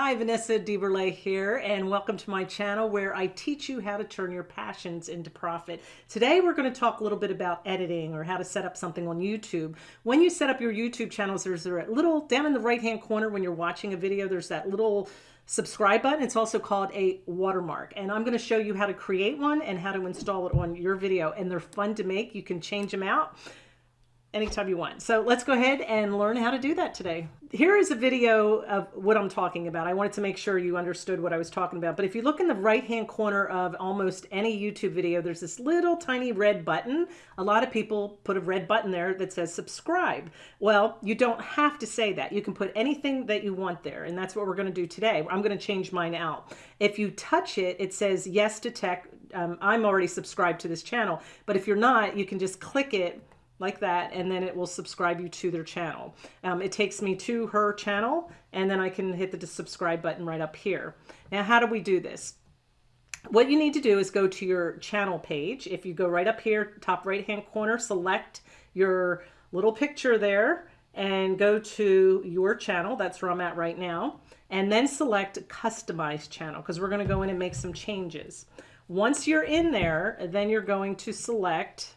Hi, Vanessa DeBurle here, and welcome to my channel where I teach you how to turn your passions into profit. Today, we're going to talk a little bit about editing or how to set up something on YouTube. When you set up your YouTube channels, there's a little down in the right-hand corner when you're watching a video, there's that little subscribe button. It's also called a watermark. And I'm going to show you how to create one and how to install it on your video. And they're fun to make. You can change them out anytime you want. So let's go ahead and learn how to do that today. Here is a video of what I'm talking about. I wanted to make sure you understood what I was talking about. But if you look in the right-hand corner of almost any YouTube video, there's this little tiny red button. A lot of people put a red button there that says subscribe. Well, you don't have to say that. You can put anything that you want there. And that's what we're going to do today. I'm going to change mine out. If you touch it, it says yes to tech. Um, I'm already subscribed to this channel. But if you're not, you can just click it like that and then it will subscribe you to their channel. Um, it takes me to her channel and then I can hit the subscribe button right up here. Now how do we do this? What you need to do is go to your channel page. If you go right up here, top right hand corner, select your little picture there and go to your channel. That's where I'm at right now. And then select customize channel because we're going to go in and make some changes. Once you're in there, then you're going to select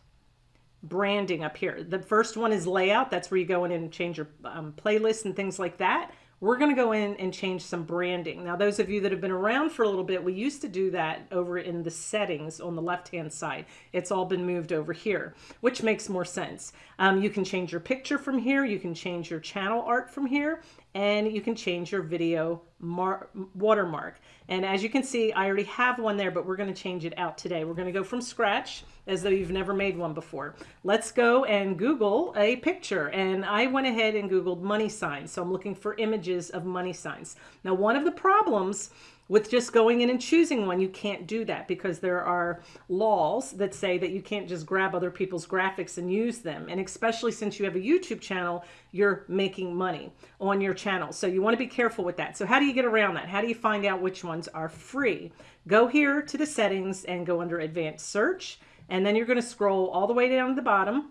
branding up here. The first one is layout. That's where you go in and change your um, playlist and things like that. We're going to go in and change some branding. Now, those of you that have been around for a little bit, we used to do that over in the settings on the left-hand side. It's all been moved over here, which makes more sense. Um, you can change your picture from here. You can change your channel art from here, and you can change your video watermark. And as you can see, I already have one there, but we're going to change it out today. We're going to go from scratch as though you've never made one before. Let's go and Google a picture. And I went ahead and Googled money signs. So I'm looking for images of money signs. Now, one of the problems with just going in and choosing one, you can't do that because there are laws that say that you can't just grab other people's graphics and use them. And especially since you have a YouTube channel, you're making money on your channel. So you want to be careful with that. So how do you get around that? How do you find out which ones are free? Go here to the settings and go under advanced search. And then you're going to scroll all the way down to the bottom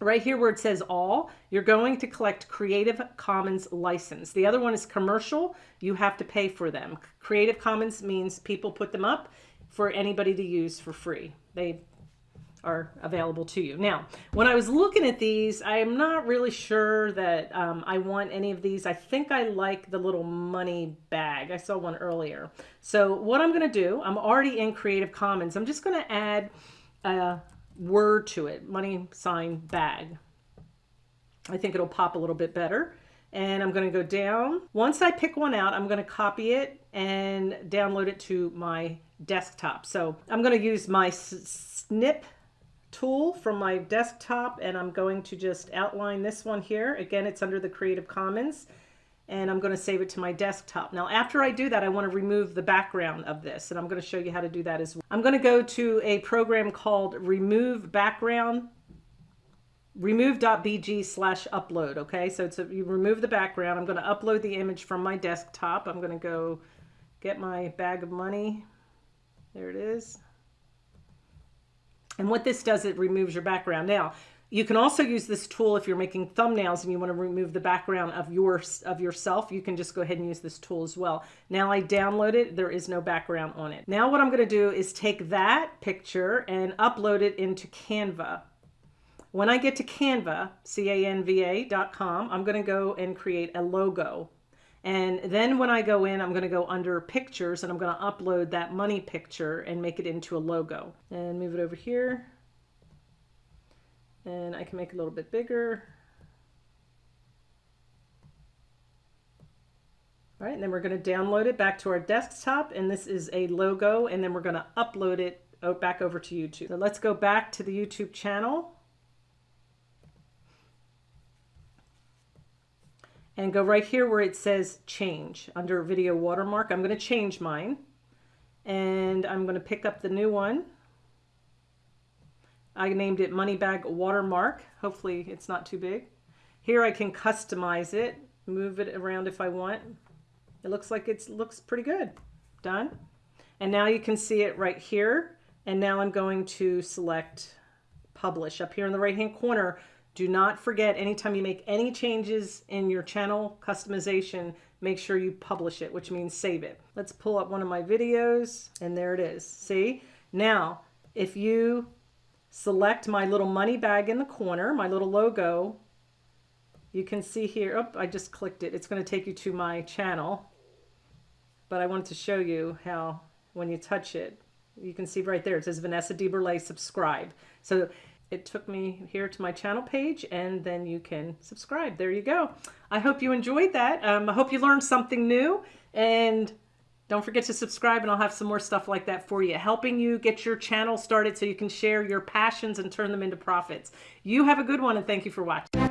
right here where it says all, you're going to collect Creative Commons license. The other one is commercial. You have to pay for them. Creative Commons means people put them up for anybody to use for free. They are available to you. Now, when I was looking at these, I am not really sure that um, I want any of these. I think I like the little money bag. I saw one earlier. So what I'm going to do, I'm already in Creative Commons. I'm just going to add a word to it, money sign bag. I think it'll pop a little bit better. And I'm going to go down. Once I pick one out, I'm going to copy it and download it to my desktop. So I'm going to use my snip tool from my desktop and I'm going to just outline this one here. Again, it's under the Creative Commons and I'm going to save it to my desktop. Now, after I do that, I want to remove the background of this, and I'm going to show you how to do that as well. I'm going to go to a program called Remove Background, remove.bg slash upload, okay? So it's a, you remove the background. I'm going to upload the image from my desktop. I'm going to go get my bag of money. There it is. And what this does, it removes your background. Now, you can also use this tool if you're making thumbnails and you want to remove the background of your of yourself. You can just go ahead and use this tool as well. Now I download it. There is no background on it. Now what I'm going to do is take that picture and upload it into Canva. When I get to Canva, C-A-N-V-A.com, I'm going to go and create a logo. And then when I go in, I'm going to go under pictures and I'm going to upload that money picture and make it into a logo. And move it over here and I can make it a little bit bigger. All right, and then we're going to download it back to our desktop, and this is a logo, and then we're going to upload it back over to YouTube. So let's go back to the YouTube channel. And go right here where it says change under video watermark. I'm going to change mine. And I'm going to pick up the new one. I named it Money Bag Watermark. Hopefully it's not too big. Here I can customize it, move it around if I want. It looks like it looks pretty good. Done. And now you can see it right here. And now I'm going to select publish up here in the right hand corner. Do not forget anytime you make any changes in your channel customization, make sure you publish it, which means save it. Let's pull up one of my videos and there it is. See? Now, if you select my little money bag in the corner, my little logo, you can see here, oh, I just clicked it. It's going to take you to my channel. But I wanted to show you how when you touch it, you can see right there, it says Vanessa DeBurle subscribe. So it took me here to my channel page and then you can subscribe. There you go. I hope you enjoyed that. Um, I hope you learned something new and don't forget to subscribe and I'll have some more stuff like that for you, helping you get your channel started so you can share your passions and turn them into profits. You have a good one and thank you for watching.